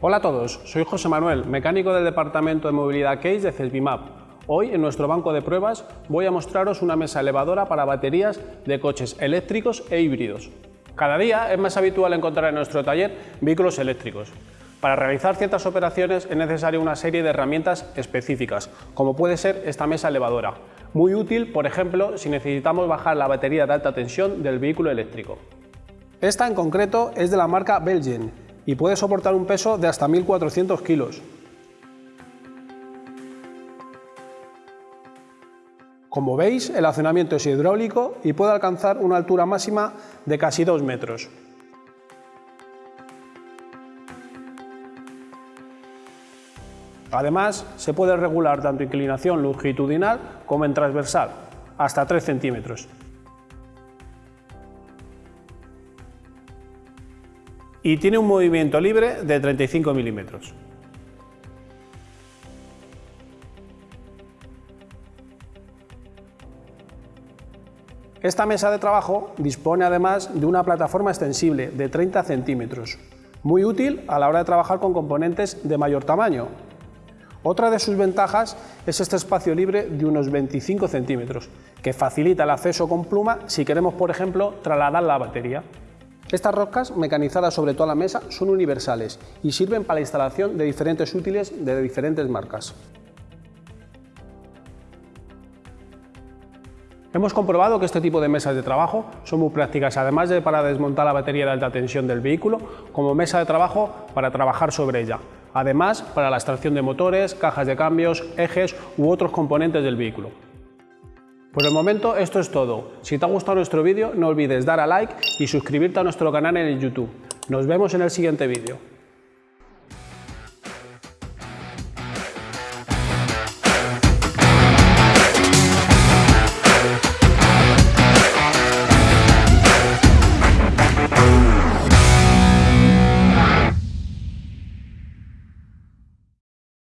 Hola a todos, soy José Manuel, mecánico del Departamento de Movilidad Case de CESBIMAP. Hoy en nuestro banco de pruebas voy a mostraros una mesa elevadora para baterías de coches eléctricos e híbridos. Cada día es más habitual encontrar en nuestro taller vehículos eléctricos. Para realizar ciertas operaciones es necesaria una serie de herramientas específicas, como puede ser esta mesa elevadora, muy útil, por ejemplo, si necesitamos bajar la batería de alta tensión del vehículo eléctrico. Esta en concreto es de la marca Belgen y puede soportar un peso de hasta 1400 kilos. Como veis, el accionamiento es hidráulico y puede alcanzar una altura máxima de casi 2 metros. Además, se puede regular tanto inclinación longitudinal como en transversal, hasta 3 centímetros. Y tiene un movimiento libre de 35 milímetros. Esta mesa de trabajo dispone además de una plataforma extensible de 30 centímetros, muy útil a la hora de trabajar con componentes de mayor tamaño. Otra de sus ventajas es este espacio libre de unos 25 centímetros, que facilita el acceso con pluma si queremos, por ejemplo, trasladar la batería. Estas roscas, mecanizadas sobre toda la mesa, son universales y sirven para la instalación de diferentes útiles de diferentes marcas. Hemos comprobado que este tipo de mesas de trabajo son muy prácticas, además de para desmontar la batería de alta tensión del vehículo, como mesa de trabajo para trabajar sobre ella. Además, para la extracción de motores, cajas de cambios, ejes u otros componentes del vehículo. Por el momento esto es todo. Si te ha gustado nuestro vídeo no olvides dar a like y suscribirte a nuestro canal en YouTube. Nos vemos en el siguiente vídeo.